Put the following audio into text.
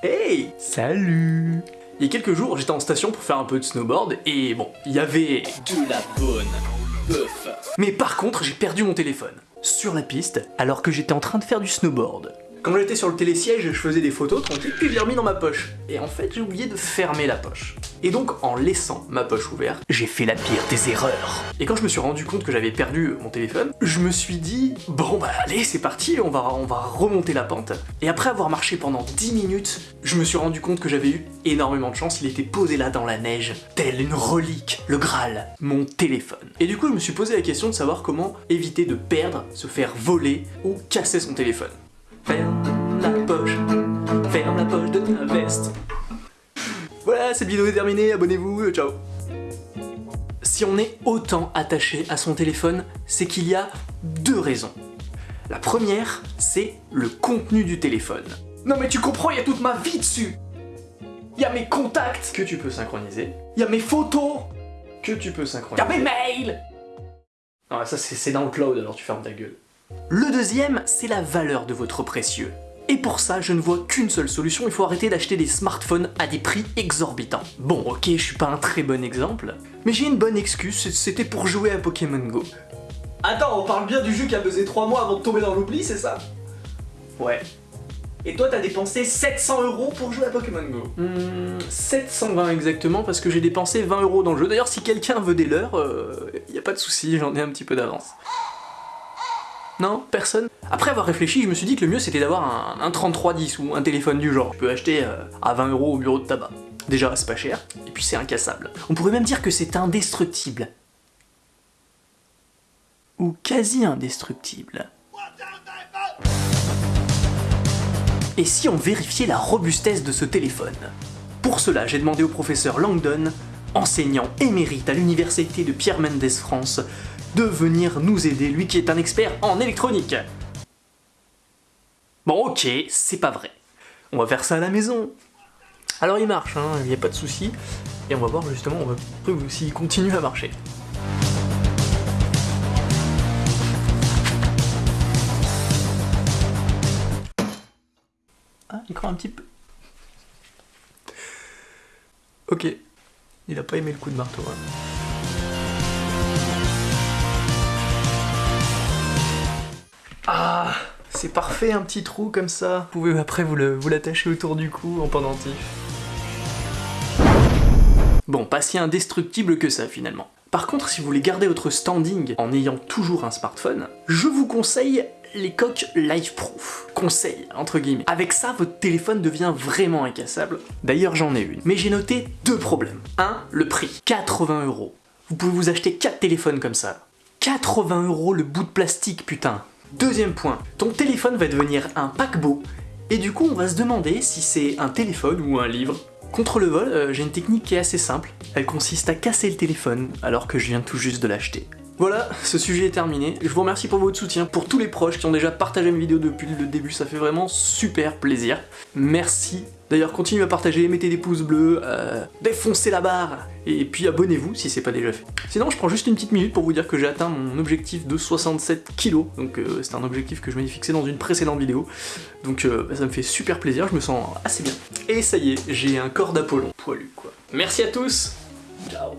Hey Salut Il y a quelques jours, j'étais en station pour faire un peu de snowboard, et bon, il y avait de la bonne bœuf. Mais par contre, j'ai perdu mon téléphone. Sur la piste, alors que j'étais en train de faire du snowboard. Quand j'étais sur le télésiège, je faisais des photos tranquille, puis je l'ai remis dans ma poche. Et en fait, j'ai oublié de fermer la poche. Et donc, en laissant ma poche ouverte, j'ai fait la pire des erreurs. Et quand je me suis rendu compte que j'avais perdu mon téléphone, je me suis dit, bon bah allez, c'est parti, on va, on va remonter la pente. Et après avoir marché pendant 10 minutes, je me suis rendu compte que j'avais eu énormément de chance, il était posé là dans la neige, tel une relique, le Graal, mon téléphone. Et du coup, je me suis posé la question de savoir comment éviter de perdre, se faire voler ou casser son téléphone. Ferme la poche, ferme la poche de ta veste. Voilà, cette vidéo est terminée, abonnez-vous, euh, ciao Si on est autant attaché à son téléphone, c'est qu'il y a deux raisons. La première, c'est le contenu du téléphone. Non mais tu comprends, il y a toute ma vie dessus Il y a mes contacts que tu peux synchroniser, il y a mes photos que tu peux synchroniser, il y a mes mails Non, ça c'est dans le cloud, alors tu fermes ta gueule. Le deuxième, c'est la valeur de votre précieux. Et pour ça, je ne vois qu'une seule solution, il faut arrêter d'acheter des smartphones à des prix exorbitants. Bon, ok, je suis pas un très bon exemple, mais j'ai une bonne excuse, c'était pour jouer à Pokémon Go. Attends, on parle bien du jeu qui a pesé 3 mois avant de tomber dans l'oubli, c'est ça? Ouais. Et toi, t'as dépensé 700 euros pour jouer à Pokémon Go? Hmm, 720 exactement, parce que j'ai dépensé 20 euros dans le jeu. D'ailleurs, si quelqu'un veut des leurs, il y a pas de souci, j'en ai un petit peu d'avance. Non Personne Après avoir réfléchi, je me suis dit que le mieux c'était d'avoir un, un 3310 ou un téléphone du genre. Tu peux acheter euh, à 20 euros au bureau de tabac. Déjà, c'est pas cher, et puis c'est incassable. On pourrait même dire que c'est indestructible. Ou quasi indestructible. Et si on vérifiait la robustesse de ce téléphone? Pour cela, j'ai demandé au professeur Langdon, enseignant émérite à l'université de Pierre Mendès France, de venir nous aider, lui qui est un expert en électronique. Bon ok, c'est pas vrai. On va faire ça à la maison. Alors il marche, hein, il n'y a pas de souci. Et on va voir justement s'il continue à marcher. Ah, il croit un petit peu. Ok. Il a pas aimé le coup de marteau. Hein. Ah, c'est parfait un petit trou comme ça. Vous pouvez après vous l'attacher autour du cou en pendentif. Bon, pas si indestructible que ça finalement. Par contre, si vous voulez garder votre standing en ayant toujours un smartphone, je vous conseille les coques Life-Proof. Conseil, entre guillemets. Avec ça, votre téléphone devient vraiment incassable. D'ailleurs, j'en ai une. Mais j'ai noté deux problèmes. Un, le prix. 80 euros. Vous pouvez vous acheter 4 téléphones comme ça. 80 euros le bout de plastique, putain. Deuxième point, ton téléphone va devenir un paquebot, et du coup on va se demander si c'est un téléphone ou un livre. Contre le vol, euh, j'ai une technique qui est assez simple. Elle consiste à casser le téléphone alors que je viens tout juste de l'acheter. Voilà, ce sujet est terminé. Je vous remercie pour votre soutien, pour tous les proches qui ont déjà partagé mes vidéos depuis le début, ça fait vraiment super plaisir. Merci. D'ailleurs, continuez à partager, mettez des pouces bleus, euh, défoncez la barre, et puis abonnez-vous si c'est pas déjà fait. Sinon, je prends juste une petite minute pour vous dire que j'ai atteint mon objectif de 67 kilos, donc euh, c'est un objectif que je m'étais fixé dans une précédente vidéo, donc euh, bah, ça me fait super plaisir, je me sens assez bien. Et ça y est, j'ai un corps d'Apollon, poilu quoi. Merci à tous, ciao